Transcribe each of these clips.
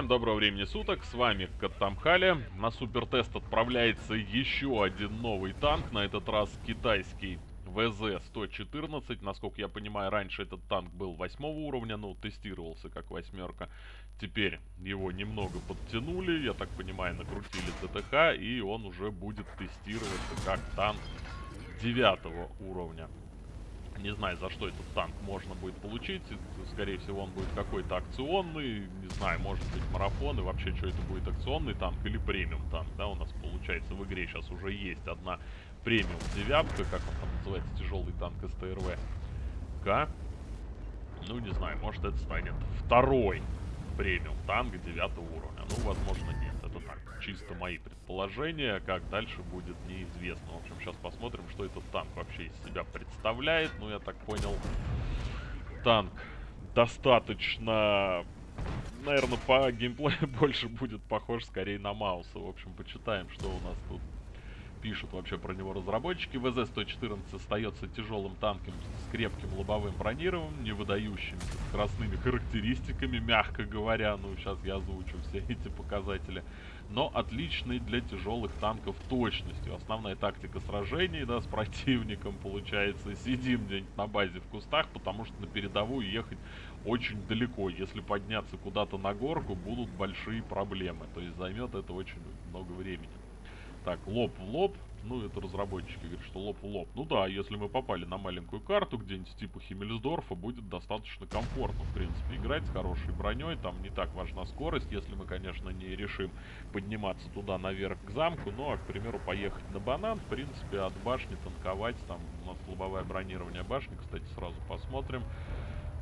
всем доброго времени суток, с вами Каттамхали. На супертест отправляется еще один новый танк, на этот раз китайский ВЗ-114. Насколько я понимаю, раньше этот танк был восьмого уровня, ну, тестировался как восьмерка. Теперь его немного подтянули, я так понимаю, накрутили ТТХ, и он уже будет тестироваться как танк девятого уровня. Не знаю, за что этот танк можно будет получить. Скорее всего, он будет какой-то акционный. Не знаю, может быть марафон. И вообще, что это будет, акционный танк или премиум танк. Да, у нас получается в игре сейчас уже есть одна премиум девятка. Как он там называется? Тяжелый танк СТРВ. К. Ну, не знаю, может это станет второй премиум танк девятого уровня. Ну, возможно, нет. Это так, чисто мои предположения. Как дальше будет неизвестно. В общем, сейчас посмотрим, что этот танк вообще из себя представляет. Ну, я так понял, танк достаточно... Наверное, по геймплею больше будет похож скорее на Мауса. В общем, почитаем, что у нас тут пишут вообще про него разработчики. ВЗ-114 остается тяжелым танком с крепким лобовым бронированием, не выдающимися скоростными характеристиками, мягко говоря. Ну, сейчас я озвучу все эти показатели. Но отличный для тяжелых танков точностью. Основная тактика сражений, да, с противником получается. Сидим где-нибудь на базе в кустах, потому что на передовую ехать очень далеко. Если подняться куда-то на горку, будут большие проблемы. То есть займет это очень много времени. Так, лоб в лоб. Ну, это разработчики говорят, что лоб в лоб. Ну да, если мы попали на маленькую карту, где-нибудь типа Химмельсдорфа, будет достаточно комфортно, в принципе, играть с хорошей броней. Там не так важна скорость, если мы, конечно, не решим подниматься туда наверх к замку. Ну, а, к примеру, поехать на банан, в принципе, от башни танковать. Там у нас лобовое бронирование башни, кстати, сразу посмотрим.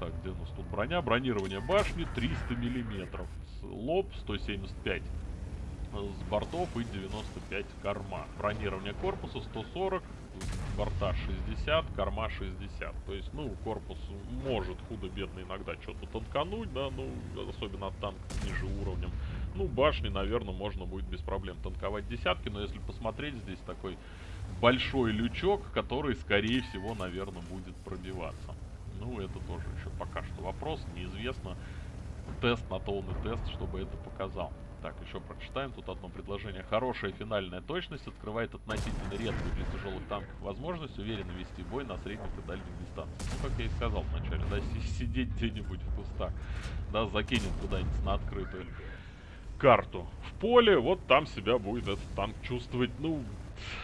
Так, где у нас тут броня? Бронирование башни 300 миллиметров. Лоб 175 с бортов и 95 корма. Бронирование корпуса 140, борта 60, корма 60. То есть, ну, корпус может худо-бедно иногда что-то танкануть, да, ну, особенно от танка ниже уровнем. Ну, башни, наверное, можно будет без проблем танковать десятки, но если посмотреть, здесь такой большой лючок, который, скорее всего, наверное, будет пробиваться. Ну, это тоже еще пока что вопрос, неизвестно. Тест на то тест, чтобы это показал. Так, еще прочитаем тут одно предложение. Хорошая финальная точность открывает относительно редкую для тяжелых танков возможность уверенно вести бой на средних и дальних дистанциях. Ну, как я и сказал вначале, да, сидеть где-нибудь в кустах, да, закинет куда-нибудь на открытую карту в поле, вот там себя будет этот танк чувствовать, ну,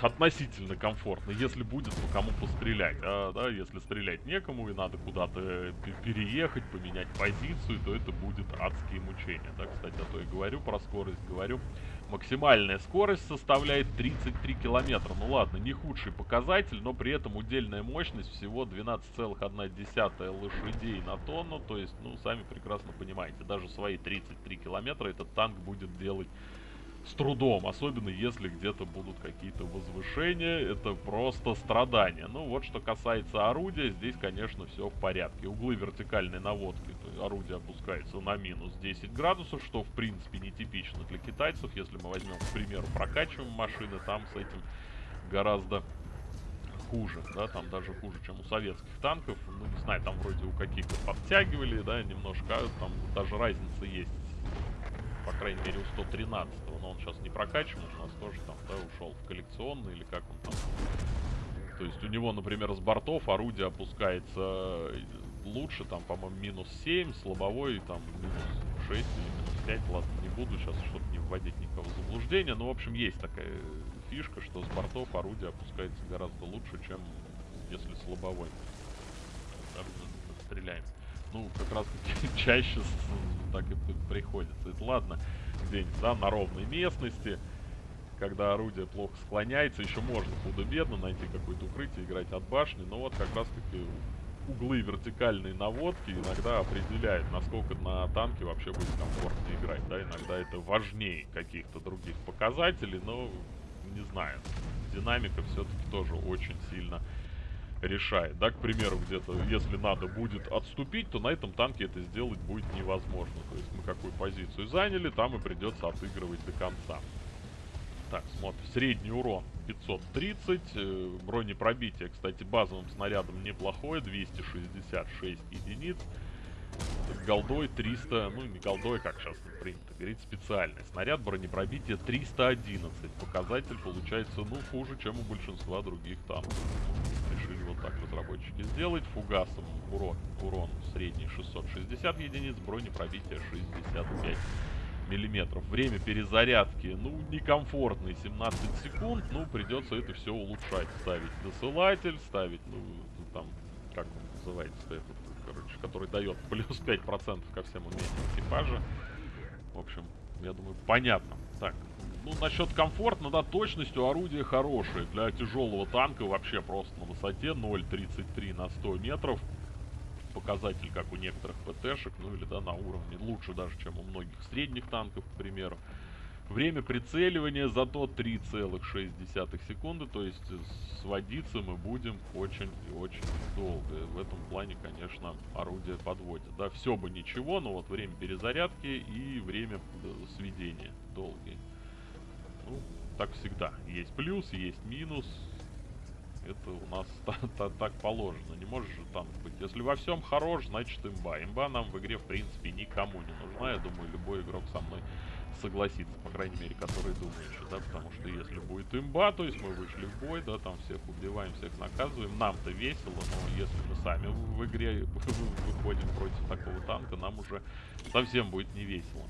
относительно комфортно, если будет по кому пострелять. А, да, если стрелять некому и надо куда-то переехать, поменять позицию, то это будет адские мучения. Да, кстати, а то и говорю про скорость, говорю. Максимальная скорость составляет 33 километра. Ну ладно, не худший показатель, но при этом удельная мощность всего 12,1 лошадей на тонну. То есть, ну, сами прекрасно понимаете, даже свои 33 километра этот танк будет делать с трудом, особенно если где-то будут какие-то возвышения, это просто страдания. Ну вот что касается орудия, здесь, конечно, все в порядке. Углы вертикальной наводки, орудие опускается на минус 10 градусов, что в принципе нетипично для китайцев. Если мы возьмем, к примеру, прокачиваем машины, там с этим гораздо хуже, да, там даже хуже, чем у советских танков. Ну, не знаю, там вроде у каких-то подтягивали, да, немножко, там даже разница есть по крайней мере, у 113 но он сейчас не прокачан, у нас тоже там, да, ушел в коллекционный или как он там. То есть у него, например, с бортов орудие опускается лучше, там, по-моему, минус 7, слабовой, там, минус 6 или минус 5, ладно, не буду сейчас, чтобы не вводить никого в заблуждение, но, в общем, есть такая фишка, что с бортов орудие опускается гораздо лучше, чем если слабовой. Да, стреляем ну, как раз чаще так и приходится. Это ладно, где-нибудь, да, на ровной местности, когда орудие плохо склоняется, еще можно худо-бедно найти какое-то укрытие, играть от башни, но вот как раз таки углы вертикальной наводки иногда определяют, насколько на танке вообще будет комфортно играть, да, иногда это важнее каких-то других показателей, но не знаю, динамика все-таки тоже очень сильно решает. Да, к примеру, где-то, если надо будет отступить, то на этом танке это сделать будет невозможно. То есть мы какую позицию заняли, там и придется отыгрывать до конца. Так, смотрим. Средний урон 530. Э, бронепробитие, кстати, базовым снарядом неплохое. 266 единиц. голдой 300, ну не голдой, как сейчас принято говорить, специальный. Снаряд бронепробития 311. Показатель получается, ну, хуже, чем у большинства других танков. Вот так разработчики сделать. Фугасом урон, урон средний 660 единиц, бронепробитие 65 миллиметров. Время перезарядки, ну, некомфортный, 17 секунд. Ну, придется это все улучшать. Ставить досылатель, ставить, ну, там, как он называется этот, короче, который дает плюс 5% ко всем умениям экипажа. В общем, я думаю, понятно. Так, ну, насчет комфорта, да, точностью орудия хорошее. Для тяжелого танка вообще просто на высоте 0.33 на 100 метров показатель, как у некоторых ПТшек, ну или да, на уровне лучше даже, чем у многих средних танков, к примеру. Время прицеливания зато 3,6 секунды, то есть сводиться мы будем очень и очень долго. В этом плане, конечно, орудие подводит. Да, все бы ничего, но вот время перезарядки и время сведения долгие. Ну, так всегда. Есть плюс, есть минус это у нас так положено. Не можешь же танк быть. Если во всем хорош, значит имба. Имба нам в игре, в принципе, никому не нужна. Я думаю, любой игрок со мной согласится, по крайней мере, который думающий, да, потому что если будет имба, то есть мы вышли в бой, да, там всех убиваем, всех наказываем, нам-то весело, но если мы сами в игре выходим против такого танка, нам уже совсем будет не весело.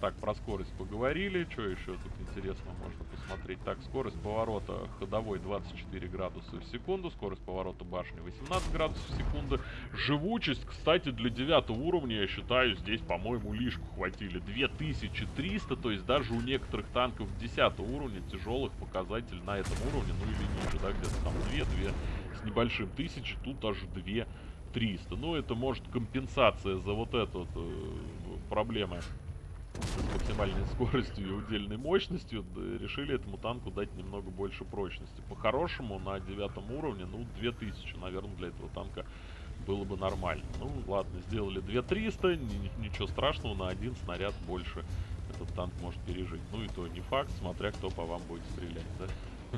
Так, про скорость поговорили. Что еще тут интересно можно посмотреть? Так, скорость поворота ходовой 24 градуса в секунду. Скорость поворота башни 18 градусов в секунду. Живучесть, кстати, для 9 уровня, я считаю, здесь, по-моему, лишку хватили. 2300, то есть даже у некоторых танков 10 уровня тяжелых показатель на этом уровне, ну или ниже, да, где-то там 2, 2 с небольшим тысячи, тут даже 2 300. Ну, это может компенсация за вот эту вот, э, проблемы с максимальной скоростью и удельной мощностью решили этому танку дать немного больше прочности. По-хорошему, на девятом уровне, ну, 2000, наверное, для этого танка было бы нормально. Ну, ладно, сделали 2300, ничего страшного, на один снаряд больше этот танк может пережить. Ну и то не факт, смотря кто по вам будет стрелять, да?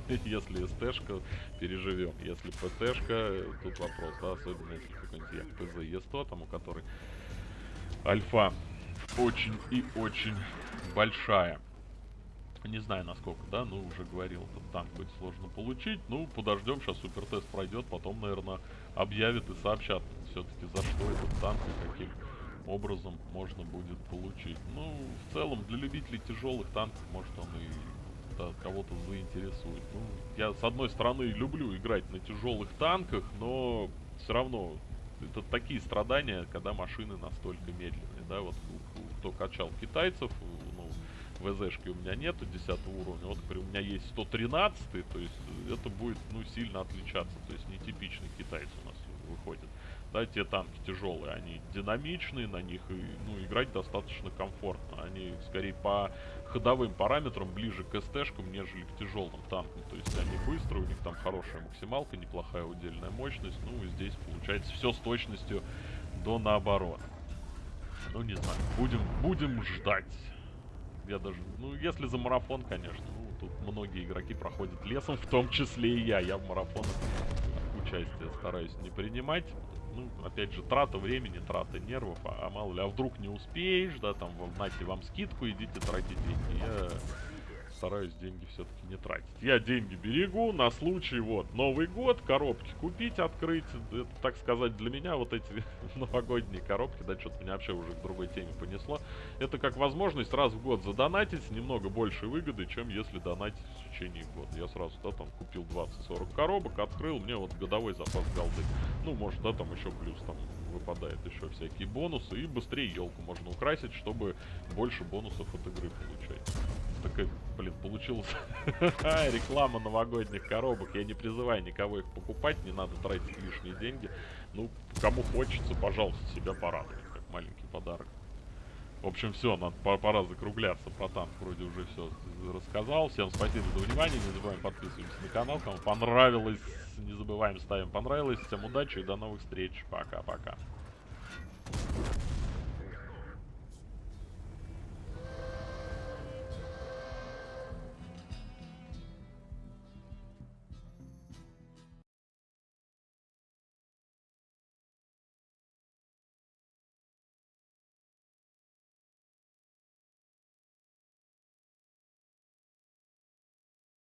Если СТшка, переживем. Если ПТшка, тут вопрос, да, особенно если какой-нибудь як ПЗ-Е100, там у которой альфа очень и очень большая. Не знаю насколько, да, ну уже говорил, этот танк будет сложно получить. Ну, подождем, сейчас супертест пройдет, потом, наверное, объявят и сообщат все-таки за что этот танк и каким образом можно будет получить. Ну, в целом, для любителей тяжелых танков, может он и да, кого-то заинтересует. Ну, я, с одной стороны, люблю играть на тяжелых танках, но все равно это такие страдания, когда машины настолько медленные, да, вот кто качал китайцев, ну, ВЗшки у меня нету 10 уровня, вот, у меня есть 113, то есть это будет, ну, сильно отличаться, то есть нетипичный китайец у нас выходит. Да, те танки тяжелые, они динамичные, на них, и, ну, играть достаточно комфортно, они, скорее, по ходовым параметрам ближе к СТ-шкам, нежели к тяжелым танкам. То есть они быстрые, у них там хорошая максималка, неплохая удельная мощность. Ну и здесь получается все с точностью до наоборот. Ну не знаю, будем, будем ждать. Я даже, ну если за марафон, конечно, ну тут многие игроки проходят лесом, в том числе и я. Я в марафонах участие стараюсь не принимать ну, опять же, трата времени, трата нервов, а, а мало ли, а вдруг не успеешь, да, там, нате вам скидку, идите тратить деньги. Я стараюсь деньги все-таки не тратить. Я деньги берегу на случай, вот, Новый год, коробки купить, открыть. Это, так сказать, для меня вот эти новогодние коробки, да, что-то меня вообще уже к другой теме понесло. Это как возможность раз в год задонатить немного большей выгоды, чем если донатить в течение года. Я сразу, да, там, купил 20-40 коробок, открыл, мне вот годовой запас голды. Ну, может, да, там еще плюс, там, выпадает еще всякие бонусы, и быстрее елку можно украсить, чтобы больше бонусов от игры получать такая, блин, получилась реклама новогодних коробок. Я не призываю никого их покупать, не надо тратить лишние деньги. Ну, кому хочется, пожалуйста, себя порадовать, как маленький подарок. В общем, все, надо пора закругляться. Про танк вроде уже все рассказал. Всем спасибо за внимание. Не забываем подписываться на канал. Кому понравилось, не забываем ставим понравилось. Всем удачи и до новых встреч. Пока-пока.